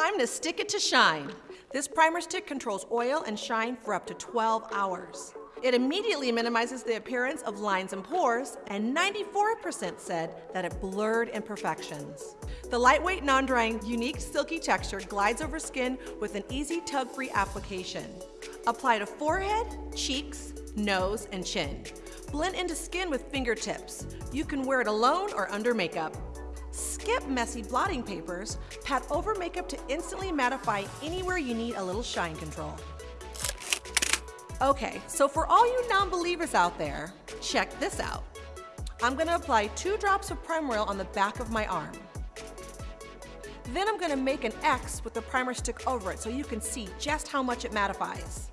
time to stick it to shine. This primer stick controls oil and shine for up to 12 hours. It immediately minimizes the appearance of lines and pores, and 94% said that it blurred imperfections. The lightweight, non-drying, unique silky texture glides over skin with an easy tug-free application. Apply to forehead, cheeks, nose, and chin. Blend into skin with fingertips. You can wear it alone or under makeup. Skip messy blotting papers, pat over makeup to instantly mattify anywhere you need a little shine control. Okay, so for all you non-believers out there, check this out. I'm gonna apply two drops of primer oil on the back of my arm. Then I'm gonna make an X with the primer stick over it so you can see just how much it mattifies.